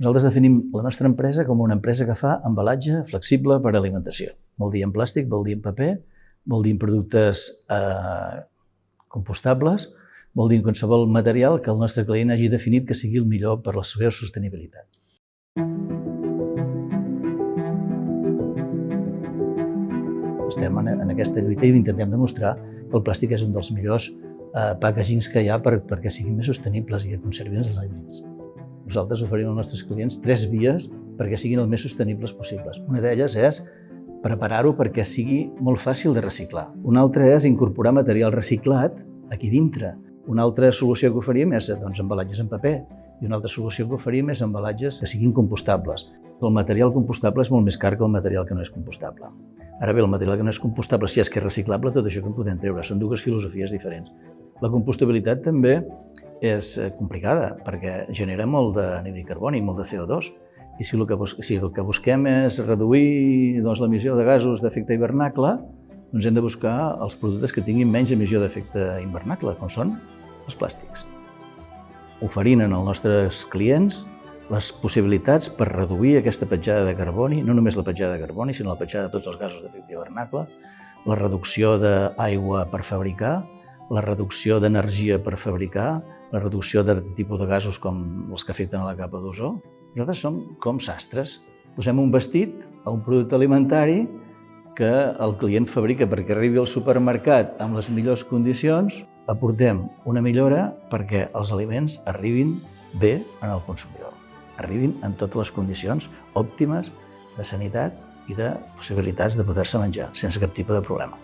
Nosaltres definim la nostra empresa com una empresa que fa embalatge flexible per a alimentació. Vol dir en plàstic, vol dir en paper, vol dir en productes eh, compostables, vol dir en qualsevol material que el nostre client hagi definit que sigui el millor per a la seva sostenibilitat. Estem en, en aquesta lluita i intentem demostrar que el plàstic és un dels millors eh, packagings que hi ha per, perquè siguin més sostenibles i que conservin els aliments. Nosaltres oferim als nostres clients tres vies perquè siguin el més sostenibles possibles. Una d'elles és preparar-ho perquè sigui molt fàcil de reciclar. Una altra és incorporar material reciclat aquí dintre. Una altra solució que oferim és doncs, embalatges en paper i una altra solució que oferim és embalatges que siguin compostables. El material compostable és molt més car que el material que no és compostable. Ara bé, el material que no és compostable, si és que és reciclable, tot això que en podem treure. Són dues filosofies diferents. La compostabilitat també és eh, complicada, perquè genera molt de de carboni, molt de CO2. I si el que, si el que busquem és reduir doncs, l'emissió de gasos d'efecte hivernacle, doncs hem de buscar els productes que tinguin menys emissió d'efecte hivernacle, com són els plàstics. Oferint als nostres clients les possibilitats per reduir aquesta petjada de carboni, no només la petjada de carboni, sinó la petjada de tots els gasos d'efecte hivernacle, la reducció d'aigua per fabricar, la reducció d'energia per fabricar, la reducció de tipus de gasos com els que afecten a la capa d'ozó. Nosaltres som com sastres. Posem un vestit a un producte alimentari que el client fabrica perquè arribi al supermercat amb les millors condicions, aportem una millora perquè els aliments arribin bé en el consumidor arribin en totes les condicions òptimes de sanitat i de possibilitats de poder-se menjar sense cap tipus de problema.